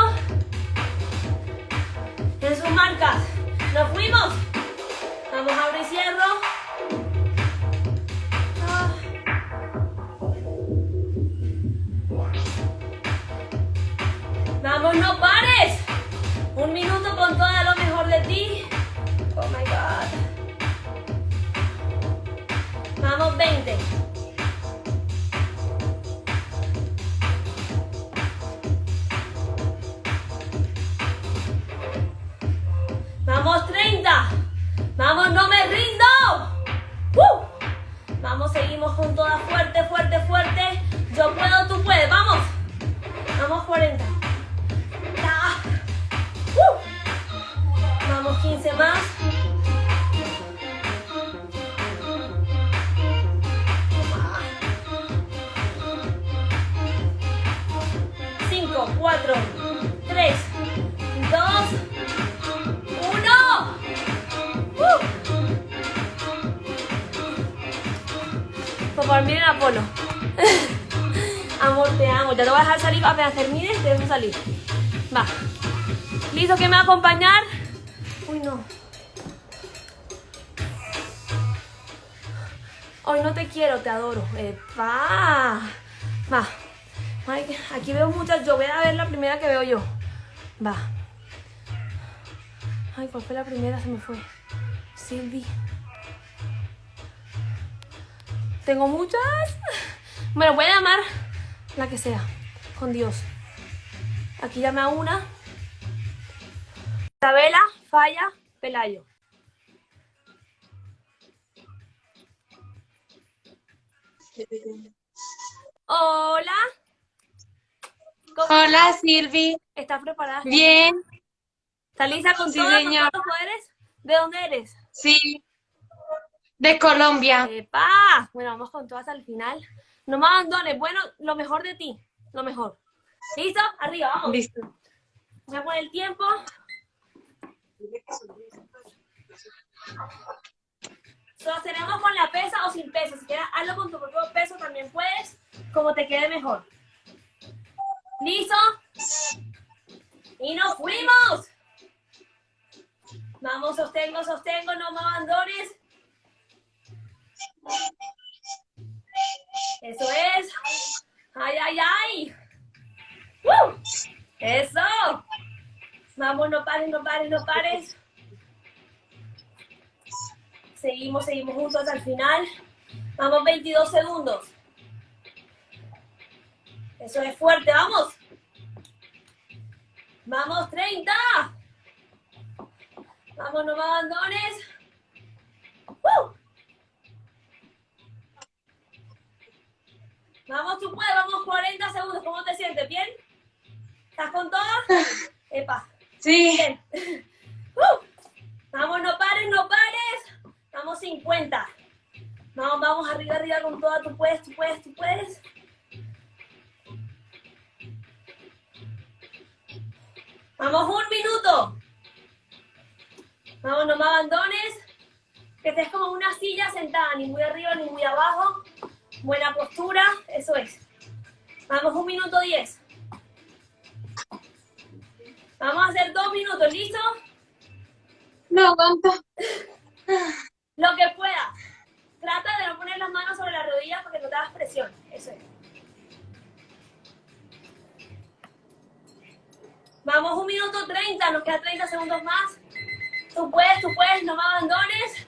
En sus marcas. ¡Nos fuimos! Vamos, abro y cierro. Ah. Vamos, no pares. Un minuto con todo lo mejor de ti. Oh my God. Vamos, 20. Salir apenas termines, te dejo salir. Va. ¿Listo? ¿Quién me va a acompañar? Uy, no. Hoy no te quiero, te adoro. Epa. Va. Aquí veo muchas. Yo voy a ver la primera que veo yo. Va. Ay, ¿cuál fue la primera? Se me fue. Silvi. Tengo muchas. Bueno, voy a llamar la que sea. Con Dios. Aquí llame a una. Isabela, Falla, Pelayo. Hola. ¿Cómo Hola Silvi, ¿Estás preparada? bien, ¿Estás lista con Sí, todos señor. los poderes? ¿De dónde eres? sí, de Colombia. ¡Epa! Bueno, vamos con todas al final. No me abandones. Bueno, lo mejor de ti. Lo mejor. ¿Listo? Arriba, vamos. Listo. Voy a poner el tiempo. Lo tenemos con la pesa o sin pesa. Si quieres, hazlo con tu propio peso también puedes, como te quede mejor. ¿Listo? Y nos fuimos. Vamos, sostengo, sostengo, no me abandones. Eso es. Ay, ay, ay. ¡Uh! Eso. Vamos, no pares, no pares, no pares. Seguimos, seguimos juntos hasta el final. Vamos, 22 segundos. Eso es fuerte, vamos. Vamos, 30. Vamos, no me abandones. ¡Uh! Vamos, tú puedes, vamos 40 segundos. ¿Cómo te sientes? ¿Bien? ¿Estás con todo? Epa. Sí, Bien. ¡Uh! Vamos, no pares, no pares. Vamos 50. Vamos, vamos, arriba, arriba con toda. Tú puedes, tú puedes, tú puedes. Vamos, un minuto. Vamos, no me abandones. Que estés como una silla sentada, ni muy arriba ni muy abajo. Buena postura, eso es. Vamos, un minuto diez. Vamos a hacer dos minutos, ¿listo? no aguanto. Lo que pueda. Trata de no poner las manos sobre las rodillas porque no te das presión. Eso es. Vamos, un minuto 30, nos queda 30 segundos más. Tú puedes, tú puedes, no me abandones.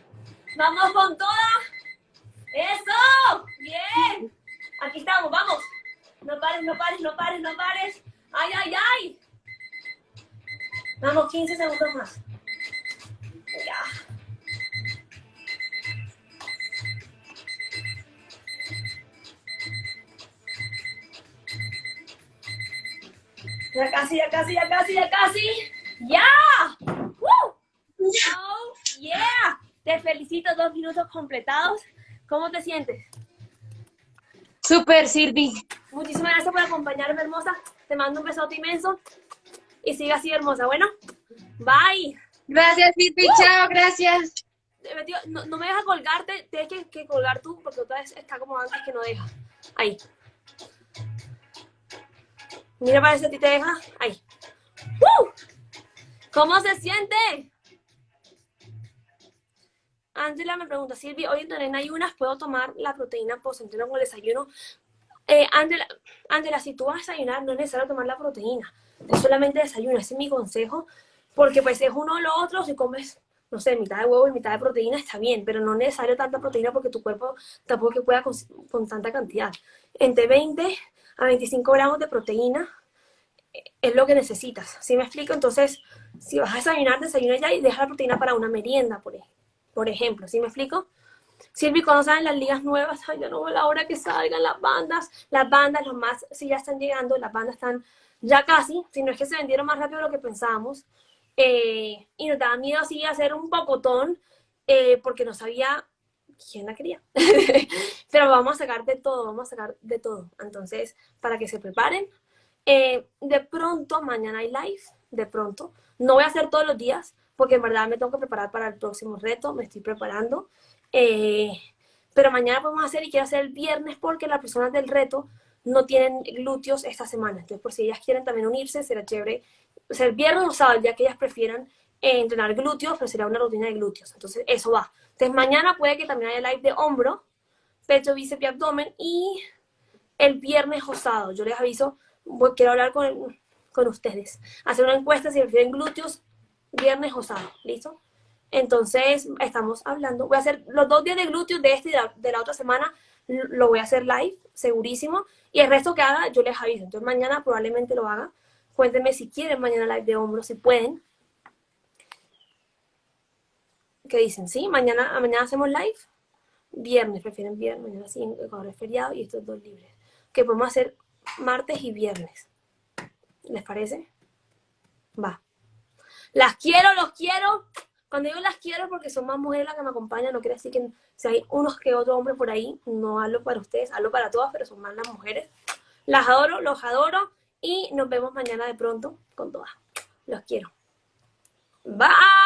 Vamos con toda. ¡Eso! ¡Bien! Aquí estamos, vamos. No pares, no pares, no pares, no pares. ¡Ay, ay, ay! Vamos, 15 segundos más. Ya. Ya casi, ya casi, ya casi, ya casi. ¡Ya! ¡Woo! Oh, yeah. Te felicito, dos minutos completados. ¿Cómo te sientes? Super, Silvi. Muchísimas gracias por acompañarme, hermosa. Te mando un besote inmenso. Y sigue así, hermosa. Bueno, bye. Gracias, Silvi. Chao, gracias. Eh, No, no me deja colgarte, tienes que, que colgar tú porque otra vez está como antes que no deja. Ahí. Mira, para si a ti te deja. Ahí. ¡Uh! ¿Cómo se siente? Ángela me pregunta, Silvi, hoy en ayunas puedo tomar la proteína post-entreno con el desayuno. Eh, Ángela, Ángela, si tú vas a desayunar, no es necesario tomar la proteína. Es solamente desayuno, ese es mi consejo. Porque pues es uno o lo otro, si comes, no sé, mitad de huevo y mitad de proteína, está bien, pero no es necesario tanta proteína porque tu cuerpo tampoco que pueda con, con tanta cantidad. Entre 20 a 25 gramos de proteína eh, es lo que necesitas. ¿Sí me explico? Entonces, si vas a desayunar, desayuna ya y deja la proteína para una merienda, por, ej- por ejemplo. ¿Sí me explico? Silvi, cuando salen las ligas nuevas, ay, yo no veo la hora que salgan las bandas. Las bandas, los más, sí ya están llegando, las bandas están ya casi, si no es que se vendieron más rápido de lo que pensábamos. Eh, y nos daba miedo así hacer un pocotón, eh, porque no sabía quién la quería. Pero vamos a sacar de todo, vamos a sacar de todo. Entonces, para que se preparen. Eh, de pronto, mañana hay live, de pronto. No voy a hacer todos los días, porque en verdad me tengo que preparar para el próximo reto, me estoy preparando. Eh, pero mañana podemos hacer y quiero hacer el viernes porque las personas del reto no tienen glúteos esta semana. Entonces, por si ellas quieren también unirse, será chévere. O sea, el viernes o sábado, ya que ellas prefieran eh, entrenar glúteos, pero será una rutina de glúteos. Entonces, eso va. Entonces, mañana puede que también haya live de hombro, pecho, bíceps y abdomen y el viernes osado. Yo les aviso, quiero hablar con, con ustedes. Hacer una encuesta si prefieren glúteos, viernes osado. ¿Listo? Entonces, estamos hablando. Voy a hacer los dos días de glúteos de este y de la, otra semana. Lo voy a hacer live, segurísimo. Y el resto que haga, yo les aviso. Entonces, mañana probablemente lo haga. Cuéntenme si quieren mañana live de hombros, si pueden. ¿Qué dicen? ¿Sí? Mañana, mañana hacemos live. Viernes, prefieren viernes. Mañana sí, ahora es feriado y estos dos libres. Que podemos hacer martes y viernes. ¿Les parece? Va. Las quiero, los quiero. Cuando digo las quiero porque son más mujeres las que me acompañan, no quiere decir que si hay unos que otros hombres por ahí, no hablo para ustedes, hablo para todas, pero son más las mujeres. Las adoro, los adoro y nos vemos mañana de pronto con todas. Los quiero. Bye.